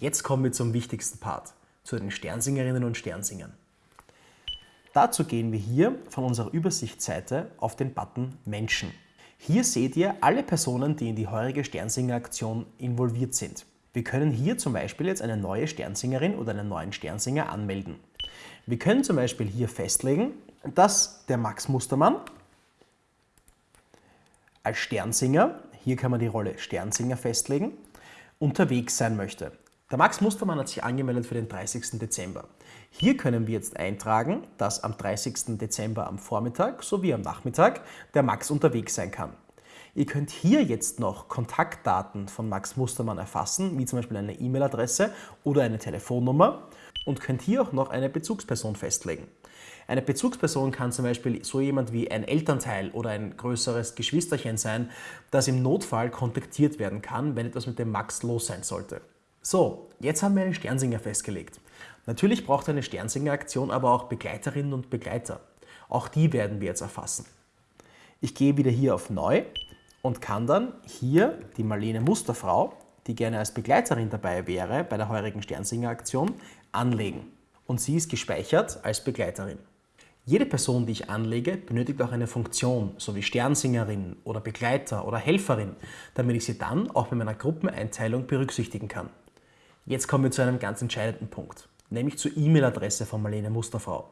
Jetzt kommen wir zum wichtigsten Part, zu den Sternsingerinnen und Sternsingern. Dazu gehen wir hier von unserer Übersichtsseite auf den Button Menschen. Hier seht ihr alle Personen, die in die heurige Sternsinger-Aktion involviert sind. Wir können hier zum Beispiel jetzt eine neue Sternsingerin oder einen neuen Sternsinger anmelden. Wir können zum Beispiel hier festlegen, dass der Max Mustermann als Sternsinger, hier kann man die Rolle Sternsinger festlegen, unterwegs sein möchte. Der Max Mustermann hat sich angemeldet für den 30. Dezember. Hier können wir jetzt eintragen, dass am 30. Dezember am Vormittag sowie am Nachmittag der Max unterwegs sein kann. Ihr könnt hier jetzt noch Kontaktdaten von Max Mustermann erfassen, wie zum Beispiel eine E-Mail-Adresse oder eine Telefonnummer und könnt hier auch noch eine Bezugsperson festlegen. Eine Bezugsperson kann zum Beispiel so jemand wie ein Elternteil oder ein größeres Geschwisterchen sein, das im Notfall kontaktiert werden kann, wenn etwas mit dem Max los sein sollte. So, jetzt haben wir einen Sternsinger festgelegt. Natürlich braucht eine Sternsinger-Aktion aber auch Begleiterinnen und Begleiter. Auch die werden wir jetzt erfassen. Ich gehe wieder hier auf Neu und kann dann hier die Marlene Musterfrau, die gerne als Begleiterin dabei wäre bei der heurigen Sternsinger-Aktion, anlegen. Und sie ist gespeichert als Begleiterin. Jede Person, die ich anlege, benötigt auch eine Funktion, so wie Sternsingerin oder Begleiter oder Helferin, damit ich sie dann auch bei meiner Gruppeneinteilung berücksichtigen kann. Jetzt kommen wir zu einem ganz entscheidenden Punkt, nämlich zur E-Mail-Adresse von Marlene Musterfrau.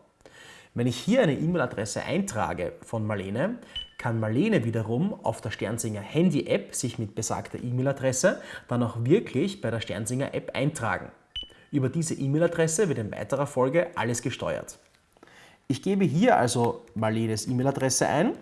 Wenn ich hier eine E-Mail-Adresse eintrage von Marlene, kann Marlene wiederum auf der Sternsinger Handy-App sich mit besagter E-Mail-Adresse dann auch wirklich bei der Sternsinger App eintragen. Über diese E-Mail-Adresse wird in weiterer Folge alles gesteuert. Ich gebe hier also Marlenes E-Mail-Adresse ein,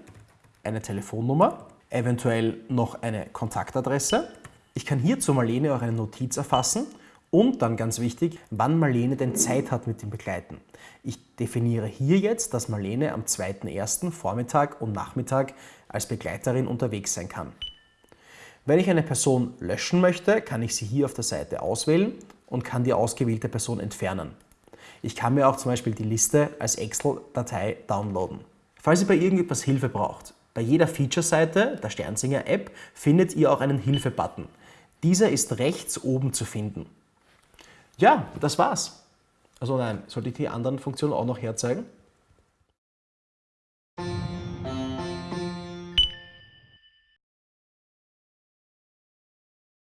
eine Telefonnummer, eventuell noch eine Kontaktadresse. Ich kann hier zu Marlene auch eine Notiz erfassen und dann ganz wichtig, wann Marlene denn Zeit hat mit dem Begleiten. Ich definiere hier jetzt, dass Marlene am 2.1. Vormittag und Nachmittag als Begleiterin unterwegs sein kann. Wenn ich eine Person löschen möchte, kann ich sie hier auf der Seite auswählen und kann die ausgewählte Person entfernen. Ich kann mir auch zum Beispiel die Liste als Excel-Datei downloaden. Falls ihr bei irgendetwas Hilfe braucht, bei jeder Feature-Seite der Sternsinger App findet ihr auch einen Hilfe-Button. Dieser ist rechts oben zu finden. Ja, das war's. Also nein, sollte ich die anderen Funktionen auch noch herzeigen?